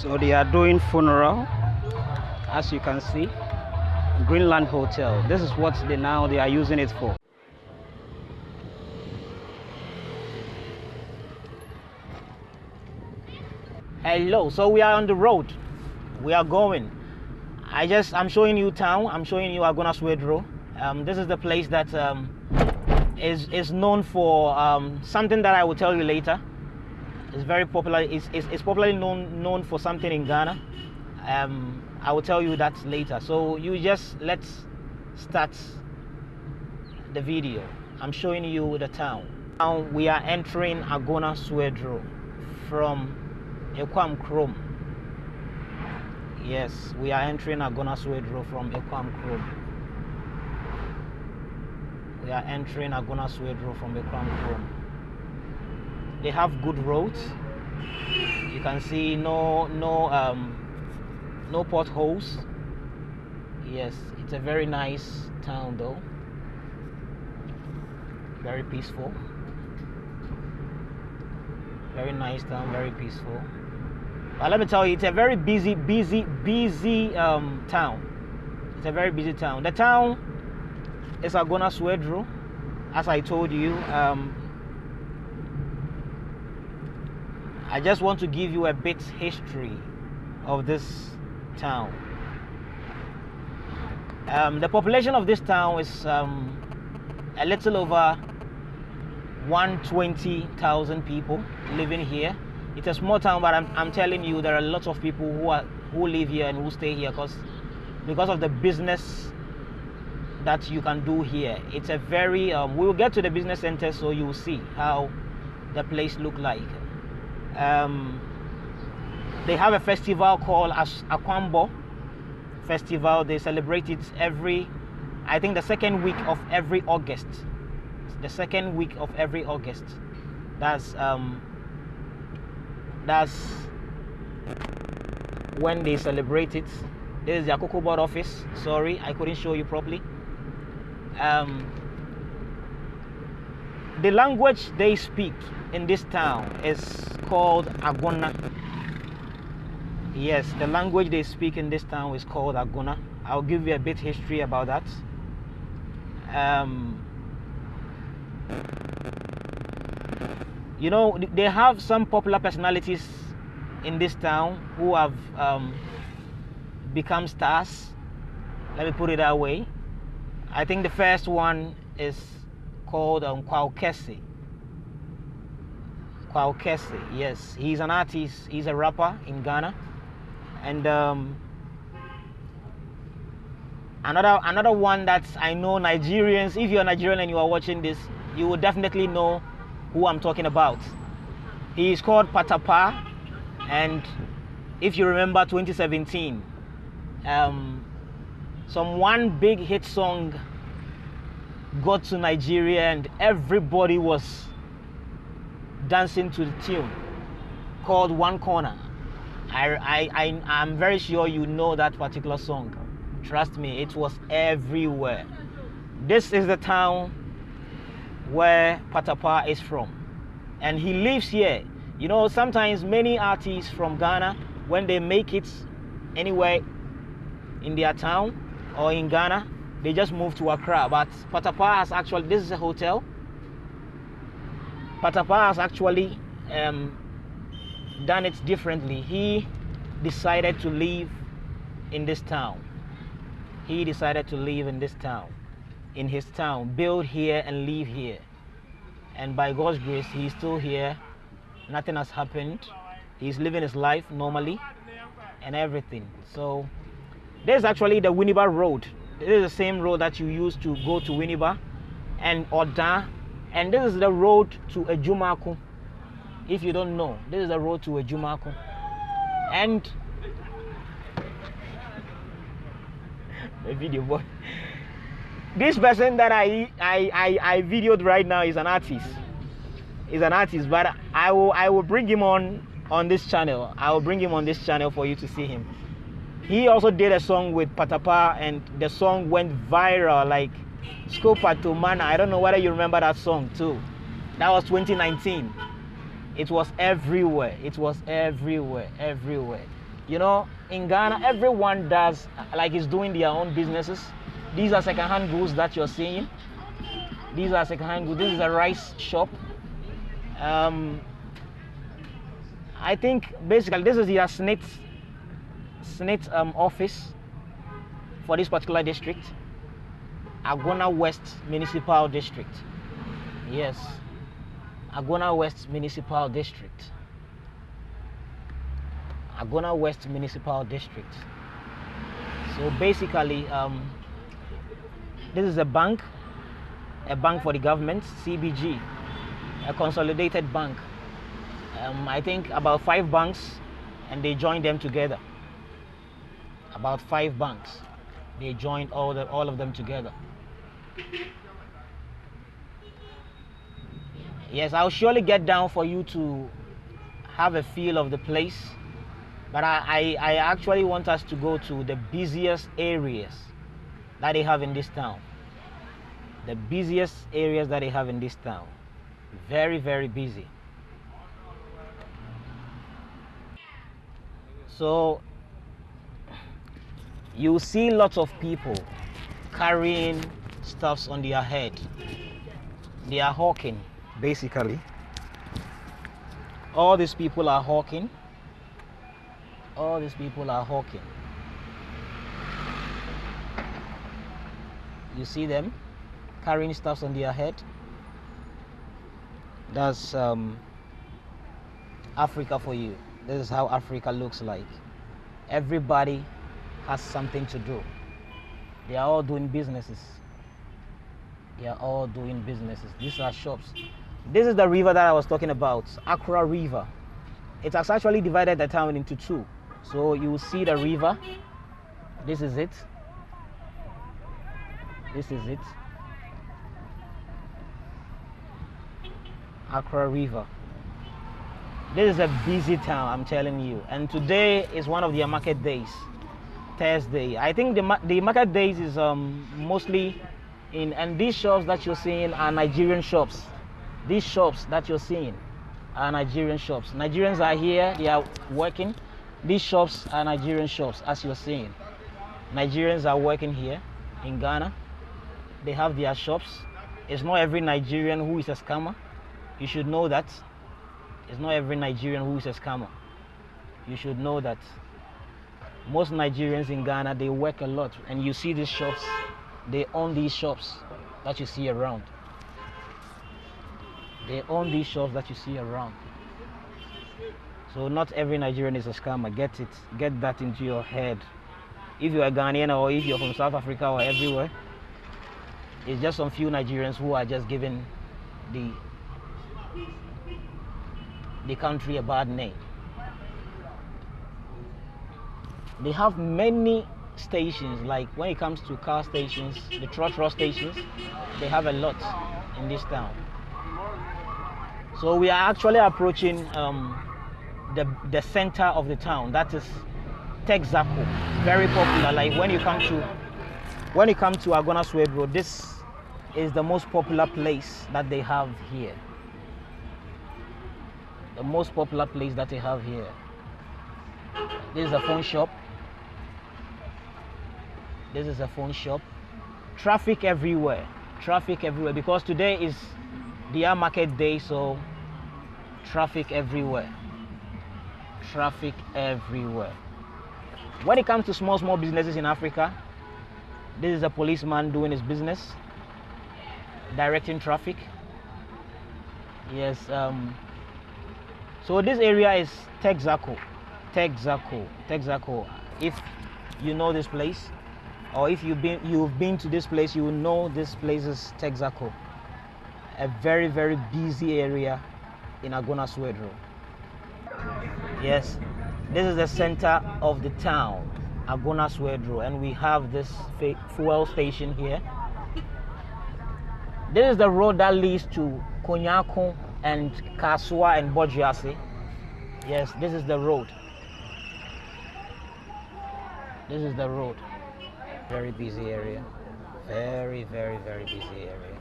So they are doing funeral, as you can see. Greenland Hotel. This is what they now they are using it for. Hello, so we are on the road. We are going. I just I'm showing you town. I'm showing you Agona Swedru. Um, this is the place that um, is is known for um, something that I will tell you later. It's very popular. It's, it's, it's popularly known known for something in Ghana. Um, I will tell you that later. So you just let's start the video. I'm showing you the town. Now we are entering Agona Swedru from Ekwam Krom. Yes, we are entering Agona Swedru from Ekwam Krom. We are entering Agona Swedru from Ekwam Krom. They have good roads. You can see no no um, no potholes. Yes, it's a very nice town though. Very peaceful. Very nice town, very peaceful. But let me tell you, it's a very busy, busy, busy um, town. It's a very busy town. The town is Agona Swedru, as I told you. Um, I just want to give you a bit history of this town. Um, the population of this town is um, a little over 120,000 people living here. It's a small town, but I'm, I'm telling you, there are lots of people who are who live here and who stay here because because of the business that you can do here. It's a very um, we will get to the business center, so you will see how the place look like. Um, they have a festival called As- Akwambo Festival. They celebrate it every, I think, the second week of every August. The second week of every August. That's um, that's when they celebrate it. This is the Cocoa Board office. Sorry, I couldn't show you properly. Um, the language they speak in this town is called Agona. Yes, the language they speak in this town is called Agona. I'll give you a bit history about that. Um, you know, they have some popular personalities in this town who have um, become stars. Let me put it that way. I think the first one is called um, Kese. Kwaw Kese, yes, he's an artist. He's a rapper in Ghana, and um, another another one that I know Nigerians. If you're Nigerian and you are watching this, you will definitely know who I'm talking about. He is called Patapaa, and if you remember 2017, um, some one big hit song got to Nigeria and everybody was dancing to the tune called One Corner. I, I, I, I'm very sure you know that particular song. Trust me, it was everywhere. This is the town where Patapaa is from. And he lives here. You know, sometimes many artists from Ghana, when they make it anywhere in their town or in Ghana, they just move to Accra. But Patapaa has actually, this is a hotel. Patapaa has actually um, done it differently. He decided to live in this town. He decided to live in this town, in his town, build here and live here. And by God's grace, he's still here. Nothing has happened. He's living his life normally and everything. So, this is actually the Winneba Road. This is the same road that you use to go to Winneba and Oda. And this is the road to Ajumako. If you don't know, this is the road to Ajumako. And the video boy. This person that I, I I I videoed right now is an artist. Is an artist, but I will I will bring him on on this channel. I will bring him on this channel for you to see him. He also did a song with Patapaa, and the song went viral like Scopa to Mana. I don't know whether you remember that song too. That was 2019. It was everywhere. It was everywhere, everywhere. You know, in Ghana, everyone does like is doing their own businesses. These are second-hand goods that you're seeing. These are second-hand goods. This is a rice shop. Um, I think basically this is your SSNIT, SSNIT um, office for this particular district. Agona West Municipal District. Yes, Agona West Municipal District. Agona West Municipal District. So basically, um, this is a bank, a bank for the government, CBG, a consolidated bank. Um, I think about five banks, and they joined them together. About five banks, they joined all the, all of them together. Yes, I'll surely get down for you to have a feel of the place. But I, I, I actually want us to go to the busiest areas that they have in this town. The busiest areas that they have in this town. Very, very busy. So you see lots of people carrying stuffs on their head. They are hawking, basically. All these people are hawking. All these people are hawking. You see them carrying stuffs on their head. That's um, Africa for you. This is how Africa looks like. Everybody has something to do. They are all doing businesses. They are all doing businesses. These are shops. This is the river that I was talking about, Akora River. It has actually divided the town into two. So you will see the river. This is it. This is it. Akora River. This is a busy town, I'm telling you. And today is one of their market days, Thursday. I think the, the market days is um, mostly in, and these shops that you're seeing are Nigerian shops. These shops that you're seeing are Nigerian shops. Nigerians are here, they are working. These shops are Nigerian shops, as you're seeing. Nigerians are working here in Ghana. They have their shops. It's not every Nigerian who is a scammer. You should know that. It's not every Nigerian who is a scammer. You should know that. Most Nigerians in Ghana, they work a lot. And you see these shops, they own these shops that you see around. They own these shops that you see around. So not every Nigerian is a scammer. Get it. Get that into your head. If you're a Ghanaian or if you're from South Africa or everywhere, it's just some few Nigerians who are just giving the the country a bad name. They have many stations, like when it comes to car stations, the trotro stations, they have a lot in this town. So we are actually approaching um, the, the center of the town. That is Texaco, very popular. Like when you come to when you come to Agona Road, this is the most popular place that they have here. The most popular place that they have here. This is a phone shop. This is a phone shop. Traffic everywhere. Traffic everywhere because today is the market day, so traffic everywhere. Traffic everywhere. When it comes to small, small businesses in Africa, this is a policeman doing his business, directing traffic. Yes. Um, so this area is Texaco. Texaco. Texaco. If you know this place, or if you've been you've been to this place, you will know this place is Texaco. A very very busy area in Agona Swedru. Yes, this is the center of the town, Agona Swedru, and we have this fuel station here. This is the road that leads to Konyako and Kasoa and Bawjiase. Yes, this is the road. This is the road. Very busy area. Very, very, very busy area.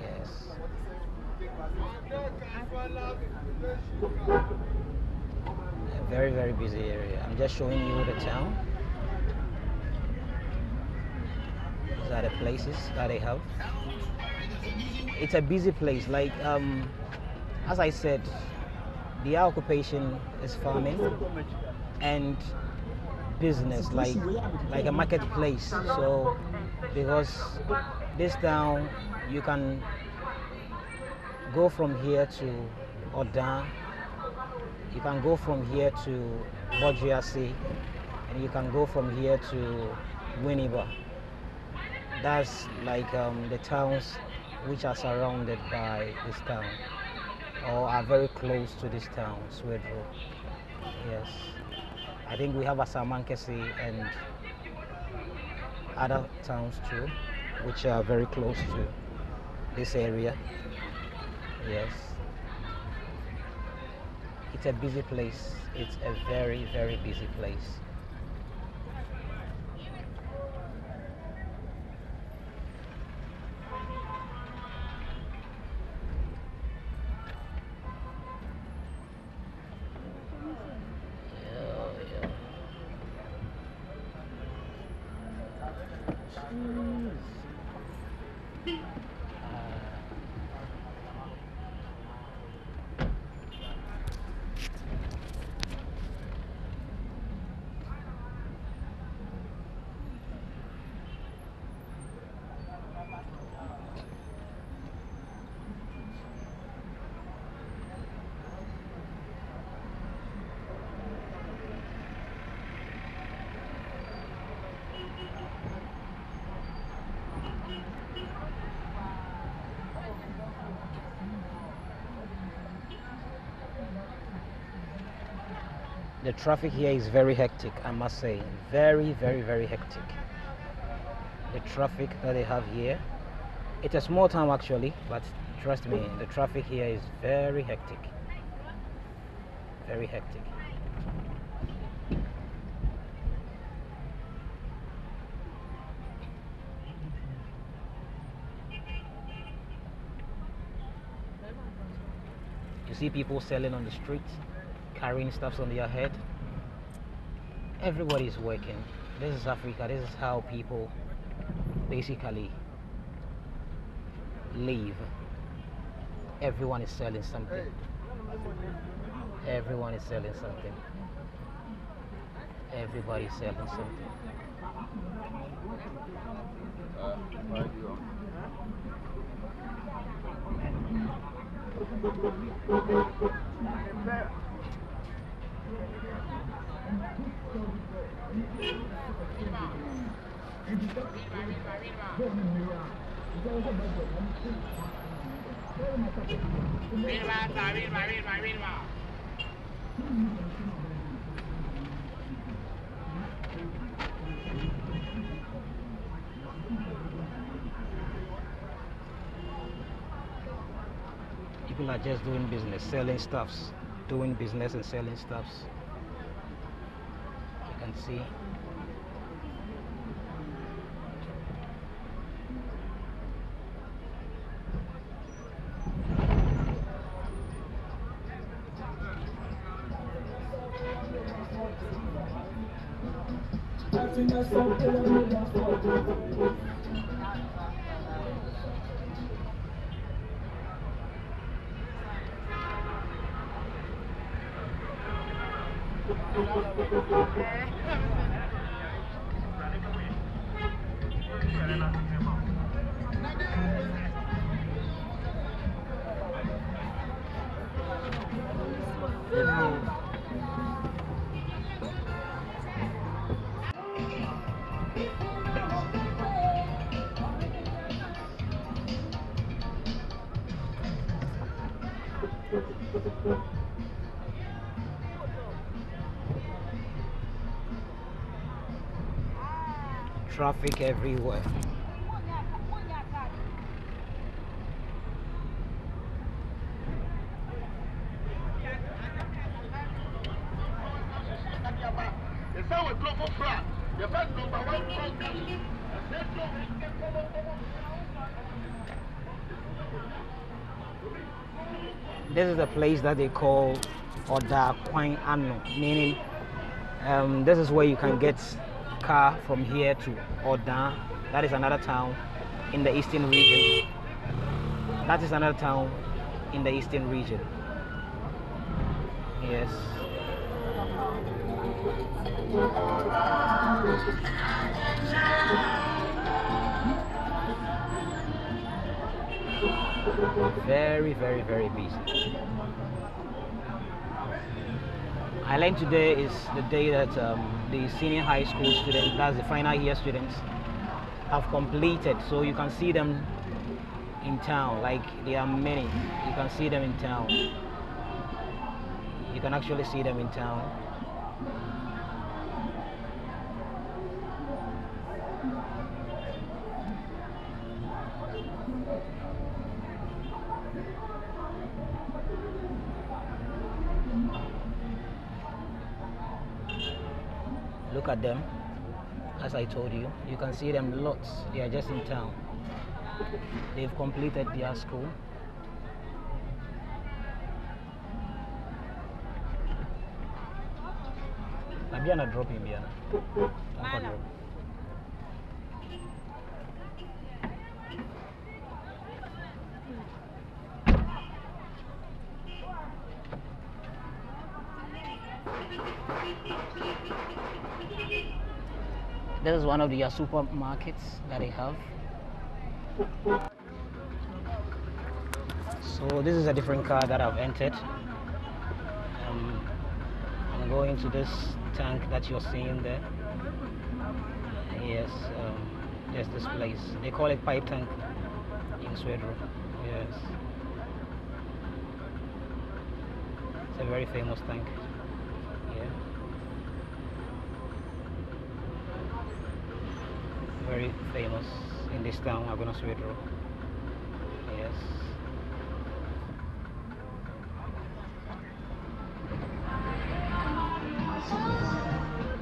Yes. A very very busy area. I'm just showing you the town. These are the places that they have. It's a busy place. Like um, as I said, the occupation is farming and business, like like a marketplace. So because this town you can go from here to Odan, you can go from here to Bawjiase, and you can go from here to Winneba. That's like um, the towns which are surrounded by this town or are very close to this town, Swedru. Yes. I think we have Asamankese and other towns too, which are very close to this area. Yes. It's a busy place. It's a very, very busy place. The traffic here is very hectic i must say. Very very very hectic. The traffic that they have here it's a small town actually but trust me the traffic here is very hectic. Very hectic. You see people selling on the streets carrying stuff on their head. Everybody is working. This is Africa. This is how people basically live. Everyone is selling something. Everyone is selling something. Everybody is selling something. Uh, People are just doing business, selling stuffs, doing business and selling stuffs You can see É. traffic everywhere. This is a place that they call Oda Kwan Ano, meaning um, this is where you can get car from here to Oda. That is another town in the eastern region. That is another town in the eastern region. Yes. Very, very, very busy. I learned today is the day that um, the senior high school students, that's the final year students, have completed. So you can see them in town. Like there are many. You can see them in town. You can actually see them in town. Them. As I told you, you can see them lots. They are just in town. They've completed their school. Abiana drop him, Biana. Drop. This is one of the uh, supermarkets that they have. So this is a different car that I've entered. Um, I'm going to this tank that you're seeing there. Yes, um, there's this place. They call it pipe tank in Swedru. Yes. It's a very famous tank. Yeah. Very famous in this town, Agona Swedru. Yes.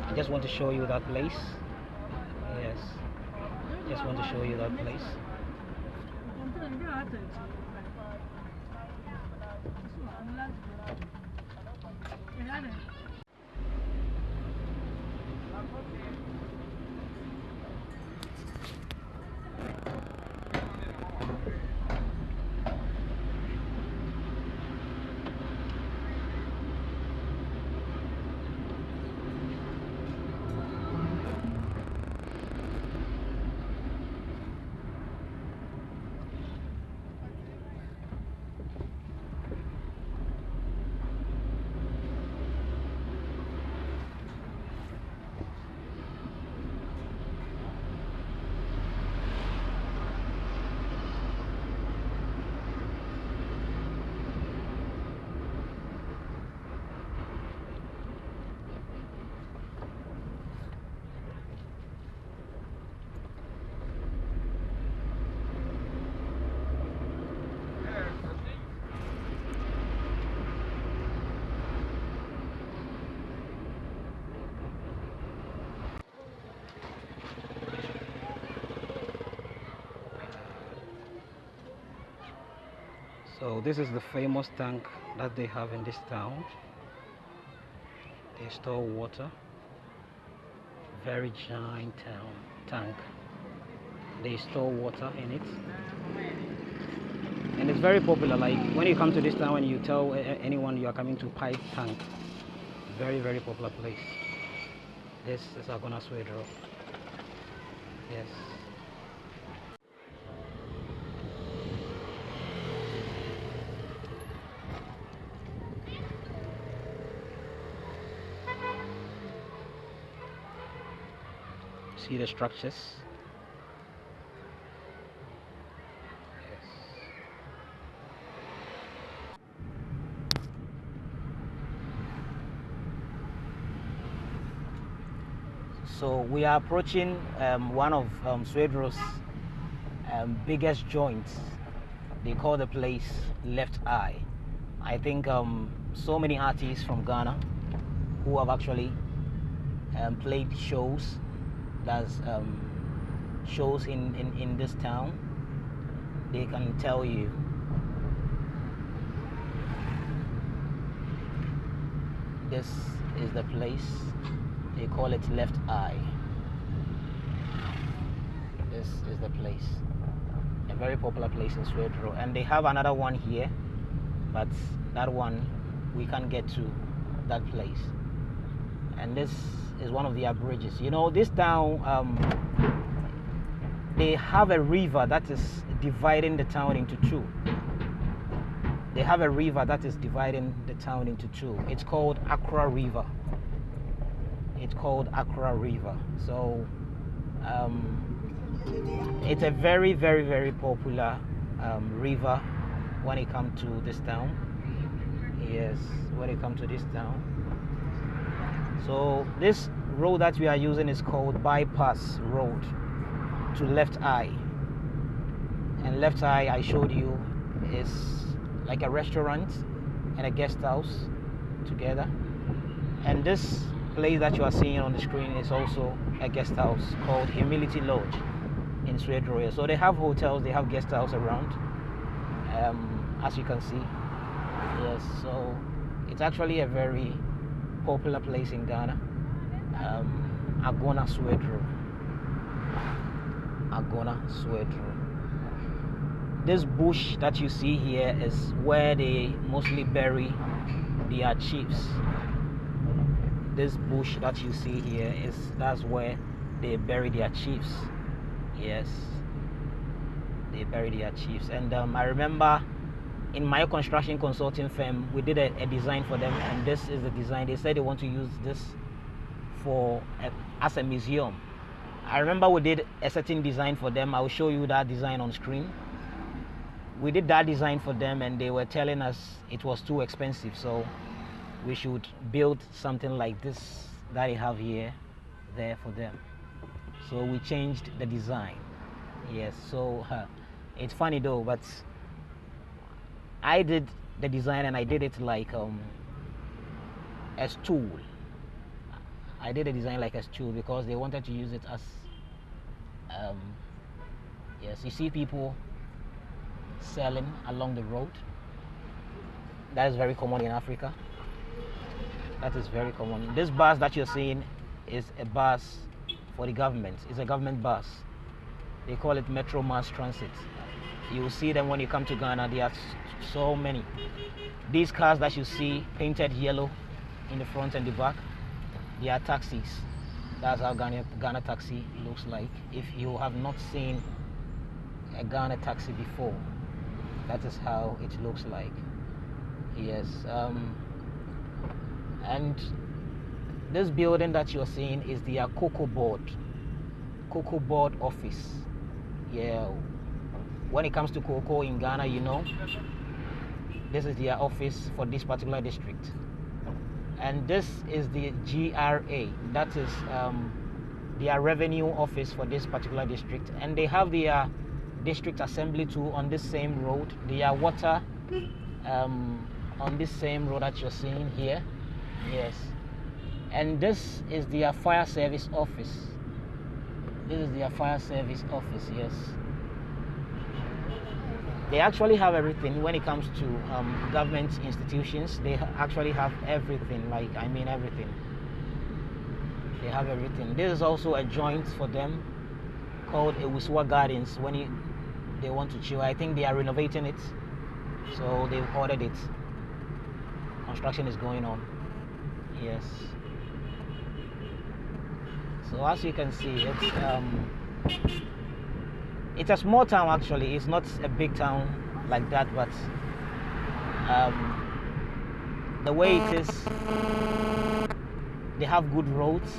I just want to show you that place. Yes. Just want to show you that place. So this is the famous tank that they have in this town. They store water. Very giant town tank. They store water in it. And it's very popular. Like when you come to this town and you tell anyone you are coming to Pipe Tank, very very popular place. This is Agona Swedru. Yes. See the structures? Yes. So we are approaching um, one of um, um, biggest joints. They call the place Left Eye. I think um, so many artists from Ghana who have actually um, played shows that's um, shows in, in, in this town they can tell you. This is the place they call it left eye. This is the place. A very popular place in Swedru. And they have another one here but that one we can't get to that place. And this is one of their bridges. You know this town um, they have a river that is dividing the town into two. They have a river that is dividing the town into two. It's called Akora River. It's called Akora River. So um, it's a very very very popular um, river when it comes to this town. Yes when it comes to this town so this road that we are using is called bypass road to left eye and left eye I showed you is like a restaurant and a guest house together and this place that you are seeing on the screen is also a guest house called Humility Lodge in Suede. So they have hotels, they have guest house around, um, as you can see. Yes, so it's actually a very popular place in Ghana. Um, Agona Swedru. Agona Swedru. This bush that you see here is where they mostly bury their chiefs. This bush that you see here is that's where they bury their chiefs. Yes, they bury their chiefs. And um, I remember in my construction consulting firm, we did a, a, design for them, and this is the design. They said they want to use this for a, as a museum. I remember we did a certain design for them. I will show you that design on screen. We did that design for them, and they were telling us it was too expensive, so we should build something like this that they have here, there for them. So we changed the design. Yes, so uh, it's funny though, but I did the design and I did it like um, a stool. I did a design like a stool because they wanted to use it as um, yes you see people selling along the road. That is very common in Africa. That is very common. This bus that you're seeing is a bus for the government. It's a government bus. They call it Metro Mass Transit you will see them when you come to Ghana. There are so many. These cars that you see painted yellow in the front and the back they are taxis. That's how Ghana, Ghana taxi looks like. If you have not seen a Ghana taxi before that is how it looks like. Yes um, and this building that you're seeing is the Cocoa Board Cocoa Board office. Yeah when it comes to cocoa in Ghana you know this is their office for this particular district. And this is the GRA that is um, their revenue office for this particular district. And they have their district assembly too on this same road. Their water um, on this same road that you're seeing here. Yes. And this is their fire service office. This is their fire service office yes they actually have everything when it comes to um, government institutions. They actually have everything like i mean everything. They have everything. This is also a joint for them called Ewuswa Gardens when you, they want to chill. I think they are renovating it so they've ordered it. Construction is going on. Yes. So as you can see it's um, it's a small town actually. It's not a big town like that but um, the way it is they have good roads.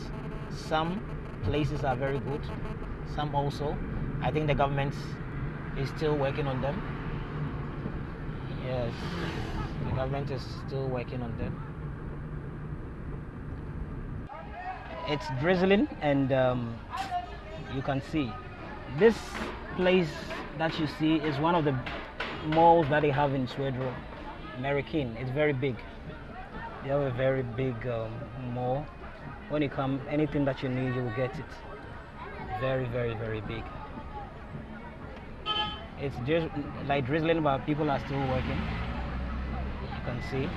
Some places are very good. Some also. I think the government is still working on them. Yes. The government is still working on them. It's drizzling and um, you can see this place that you see is one of the malls that they have in Swedro, American. It's very big. They have a very big um, mall. When you come, anything that you need, you will get it. Very, very, very big. It's just like drizzling, but people are still working. You can see.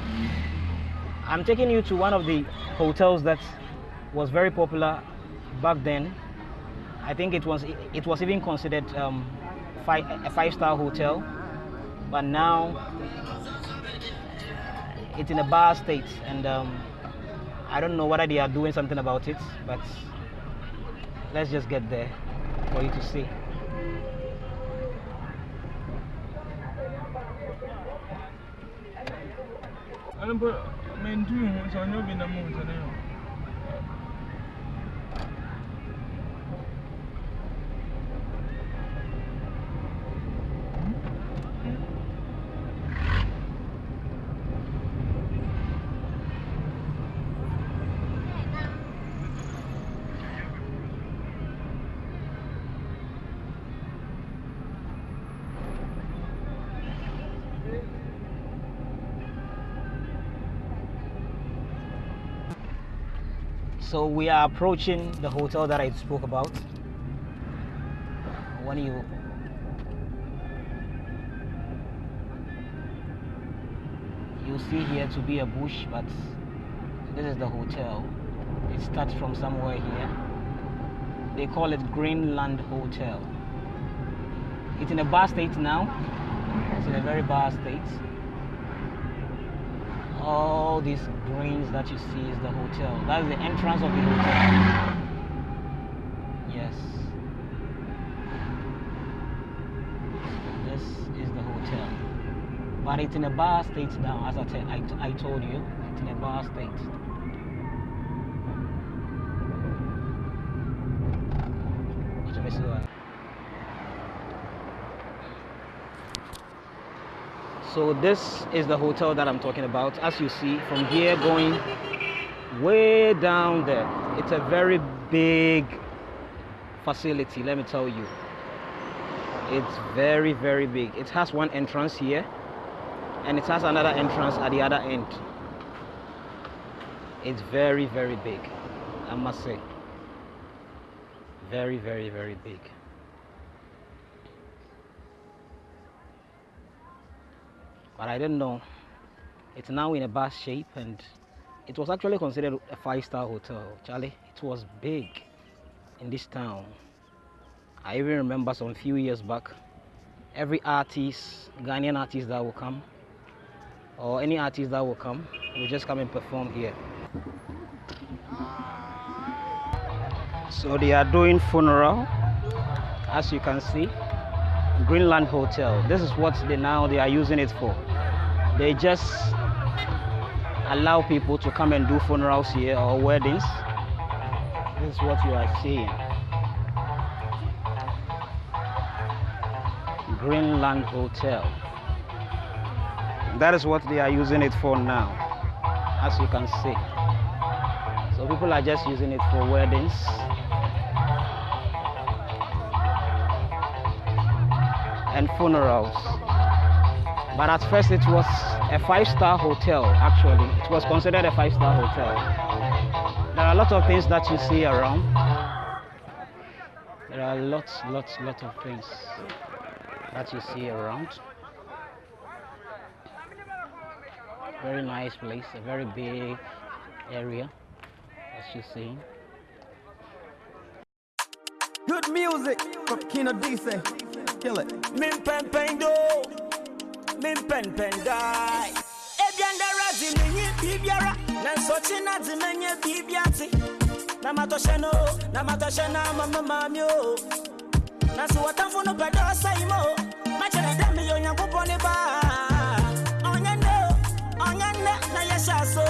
I'm taking you to one of the hotels that was very popular back then. I think it was it was even considered um, five, a five-star hotel, but now it's in a bad state, and um, I don't know whether they are doing something about it. But let's just get there for you to see. Sa nyo binamu So we are approaching the hotel that I spoke about. When you you see here to be a bush, but this is the hotel. It starts from somewhere here. They call it Greenland Hotel. It's in a bar state now. It's in a very bar state all these greens that you see is the hotel. That is the entrance of the hotel. Yes. This is the hotel. But it's in a bar state now, as I, I, I told you. It's in a bar state. Me see that. So this is the hotel that I'm talking about. As you see from here going way down there. It's a very big facility, let me tell you. It's very, very big. It has one entrance here and it has another entrance at the other end. It's very, very big, I must say. Very, very, very big. But I didn't know. It's now in a bad shape and it was actually considered a five-star hotel. Charlie, it was big in this town. I even remember some few years back, every artist, Ghanaian artist that will come, or any artist that will come, will just come and perform here. So they are doing funeral, as you can see. Greenland Hotel. This is what they now they are using it for. They just allow people to come and do funerals here or weddings. This is what you are seeing. Greenland Hotel. That is what they are using it for now, as you can see. So people are just using it for weddings. And funerals. But at first it was a five-star hotel actually. It was considered a five-star hotel. There are a lot of things that you see around. There are lots, lots, lots of things that you see around. Very nice place, a very big area as you see. Good music from Kino DC kill it. Min pen pen do, min pen pen die. Ebyanda razi menye bibiara, nansochi na zi menye bibiati. Namato sheno, namato shena mama mamio. Oh. Na suwatamfu no pedo saimo, machele dami yo nyankuponi ba. Onyende, onyende na yeshaso.